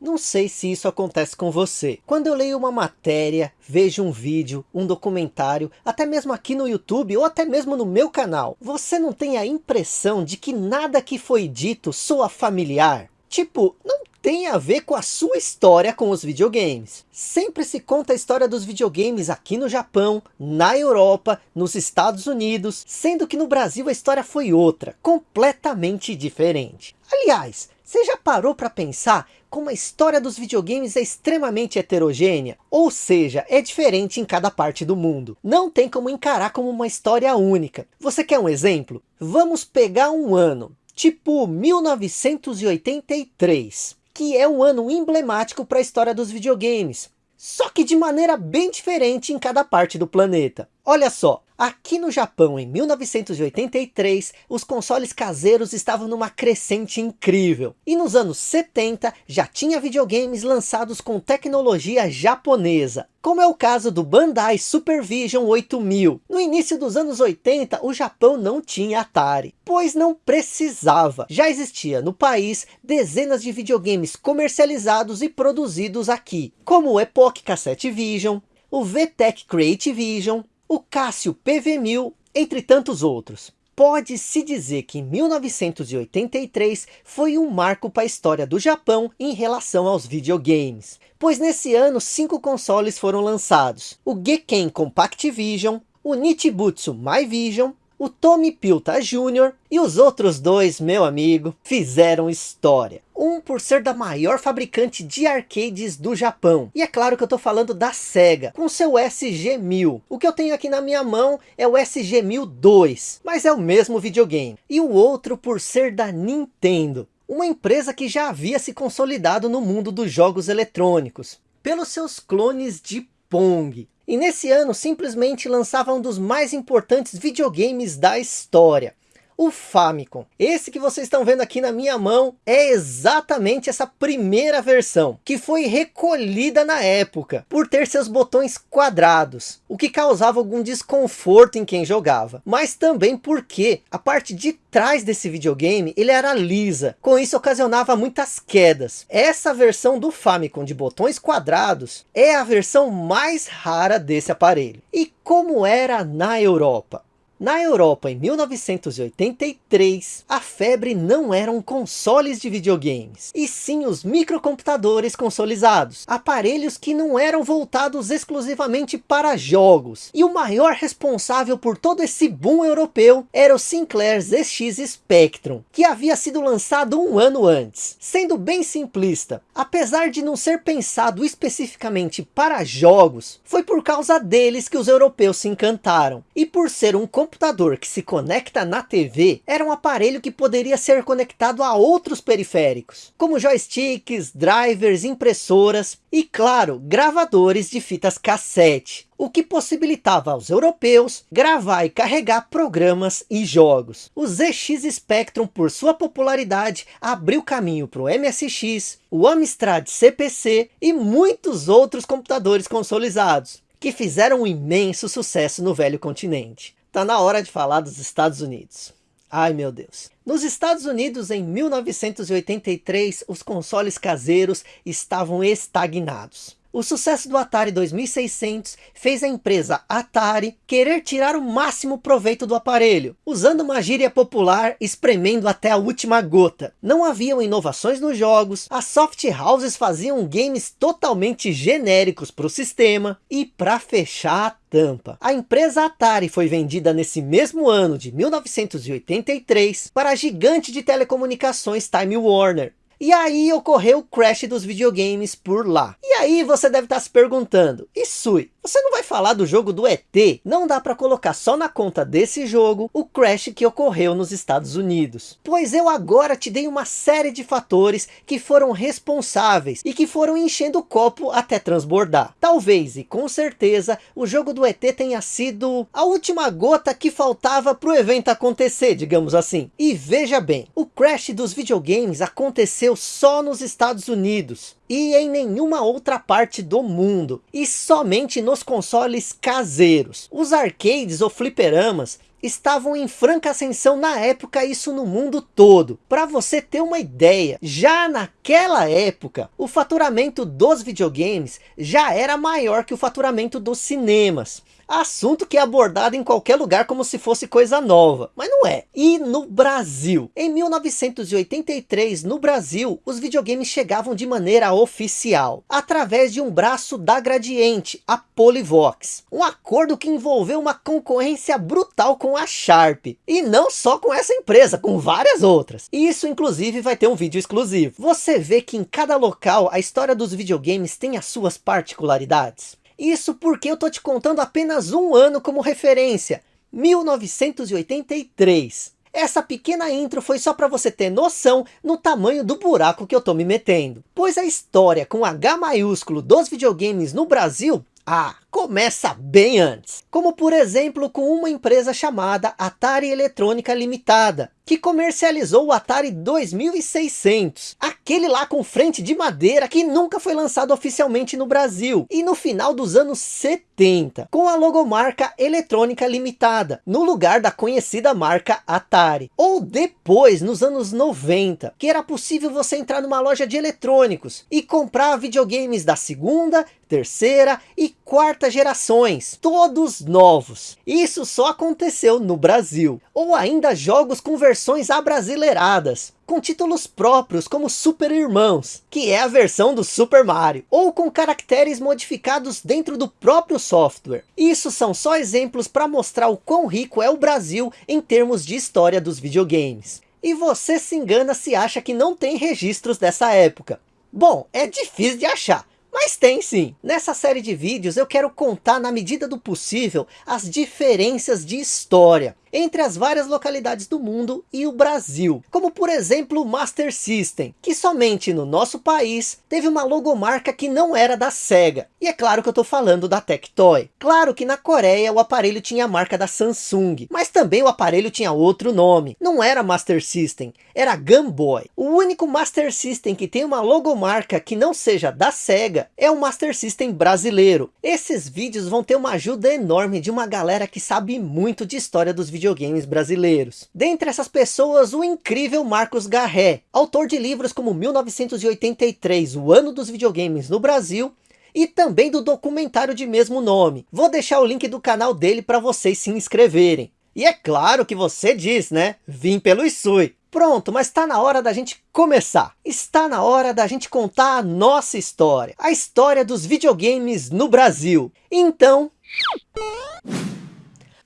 Não sei se isso acontece com você. Quando eu leio uma matéria, vejo um vídeo, um documentário, até mesmo aqui no YouTube ou até mesmo no meu canal, você não tem a impressão de que nada que foi dito soa familiar? Tipo, não tem a ver com a sua história com os videogames. Sempre se conta a história dos videogames aqui no Japão, na Europa, nos Estados Unidos, sendo que no Brasil a história foi outra, completamente diferente. Aliás, você já parou para pensar como a história dos videogames é extremamente heterogênea? Ou seja, é diferente em cada parte do mundo. Não tem como encarar como uma história única. Você quer um exemplo? Vamos pegar um ano, tipo 1983, que é um ano emblemático para a história dos videogames. Só que de maneira bem diferente em cada parte do planeta. Olha só, Aqui no Japão, em 1983, os consoles caseiros estavam numa crescente incrível. E nos anos 70, já tinha videogames lançados com tecnologia japonesa. Como é o caso do Bandai Supervision 8000. No início dos anos 80, o Japão não tinha Atari, pois não precisava. Já existia no país dezenas de videogames comercializados e produzidos aqui, como o Epoch Cassette Vision, o VTech Creative Vision, o Cássio PV1000, entre tantos outros. Pode-se dizer que 1983 foi um marco para a história do Japão em relação aos videogames. Pois nesse ano, cinco consoles foram lançados. O Geken Compact Vision, o Nichibutsu My Vision, o Tommy Pilta Jr. e os outros dois, meu amigo, fizeram história. Um por ser da maior fabricante de arcades do Japão. E é claro que eu estou falando da SEGA, com seu SG-1000. O que eu tenho aqui na minha mão é o SG-1002, mas é o mesmo videogame. E o outro por ser da Nintendo. Uma empresa que já havia se consolidado no mundo dos jogos eletrônicos. Pelos seus clones de Pong. E nesse ano simplesmente lançava um dos mais importantes videogames da história o Famicom. Esse que vocês estão vendo aqui na minha mão é exatamente essa primeira versão, que foi recolhida na época, por ter seus botões quadrados, o que causava algum desconforto em quem jogava, mas também porque a parte de trás desse videogame ele era lisa, com isso ocasionava muitas quedas. Essa versão do Famicom de botões quadrados é a versão mais rara desse aparelho. E como era na Europa? Na Europa, em 1983, a febre não eram consoles de videogames, e sim os microcomputadores consolizados, aparelhos que não eram voltados exclusivamente para jogos. E o maior responsável por todo esse boom europeu era o Sinclair ZX Spectrum, que havia sido lançado um ano antes. Sendo bem simplista, apesar de não ser pensado especificamente para jogos, foi por causa deles que os europeus se encantaram, e por ser um computador que se conecta na TV era um aparelho que poderia ser conectado a outros periféricos, como joysticks, drivers, impressoras e claro, gravadores de fitas cassete, o que possibilitava aos europeus gravar e carregar programas e jogos. O ZX Spectrum, por sua popularidade, abriu caminho para o MSX, o Amstrad CPC e muitos outros computadores consolizados, que fizeram um imenso sucesso no velho continente. Tá na hora de falar dos Estados Unidos. Ai meu Deus. Nos Estados Unidos, em 1983, os consoles caseiros estavam estagnados. O sucesso do Atari 2600 fez a empresa Atari querer tirar o máximo proveito do aparelho, usando uma gíria popular espremendo até a última gota. Não haviam inovações nos jogos, as soft houses faziam games totalmente genéricos para o sistema e para fechar a tampa. A empresa Atari foi vendida nesse mesmo ano de 1983 para a gigante de telecomunicações Time Warner, e aí ocorreu o crash dos videogames por lá. E aí você deve estar se perguntando, e Sui, você não vai falar do jogo do ET? Não dá para colocar só na conta desse jogo o crash que ocorreu nos Estados Unidos. Pois eu agora te dei uma série de fatores que foram responsáveis e que foram enchendo o copo até transbordar. Talvez e com certeza o jogo do ET tenha sido a última gota que faltava para o evento acontecer, digamos assim. E veja bem, o crash dos videogames aconteceu só nos Estados Unidos e em nenhuma outra parte do mundo, e somente nos consoles caseiros. Os arcades ou fliperamas estavam em franca ascensão na época, isso no mundo todo. Para você ter uma ideia, já naquela época, o faturamento dos videogames já era maior que o faturamento dos cinemas. Assunto que é abordado em qualquer lugar como se fosse coisa nova, mas não é. E no Brasil? Em 1983, no Brasil, os videogames chegavam de maneira oficial, através de um braço da Gradiente, a Polivox. Um acordo que envolveu uma concorrência brutal com a Sharp. E não só com essa empresa, com várias outras. Isso inclusive vai ter um vídeo exclusivo. Você vê que em cada local a história dos videogames tem as suas particularidades. Isso porque eu tô te contando apenas um ano como referência, 1983. Essa pequena intro foi só para você ter noção no tamanho do buraco que eu tô me metendo. Pois a história com H maiúsculo dos videogames no Brasil, ah, começa bem antes. Como por exemplo com uma empresa chamada Atari Eletrônica Limitada, que comercializou o Atari 2600, aquele lá com frente de madeira que nunca foi lançado oficialmente no Brasil, e no final dos anos 70, com a logomarca Eletrônica Limitada, no lugar da conhecida marca Atari. Ou depois, nos anos 90, que era possível você entrar numa loja de eletrônicos e comprar videogames da segunda, terceira e quarta gerações, todos novos. Isso só aconteceu no Brasil. Ou ainda jogos com versões abrasileiradas, com títulos próprios como Super Irmãos, que é a versão do Super Mario, ou com caracteres modificados dentro do próprio software. Isso são só exemplos para mostrar o quão rico é o Brasil em termos de história dos videogames. E você se engana se acha que não tem registros dessa época. Bom, é difícil de achar, mas tem sim. Nessa série de vídeos eu quero contar na medida do possível as diferenças de história entre as várias localidades do mundo e o Brasil, como por exemplo o Master System, que somente no nosso país teve uma logomarca que não era da Sega, e é claro que eu estou falando da Tectoy. Claro que na Coreia o aparelho tinha a marca da Samsung, mas também o aparelho tinha outro nome, não era Master System, era Game Boy. O único Master System que tem uma logomarca que não seja da Sega é o Master System brasileiro. Esses vídeos vão ter uma ajuda enorme de uma galera que sabe muito de história dos videogames brasileiros. Dentre essas pessoas, o incrível Marcos Garré, autor de livros como 1983, o ano dos videogames no Brasil, e também do documentário de mesmo nome. Vou deixar o link do canal dele para vocês se inscreverem. E é claro que você diz, né? Vim pelo Isui. Pronto, mas está na hora da gente começar. Está na hora da gente contar a nossa história. A história dos videogames no Brasil. Então...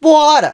Bora!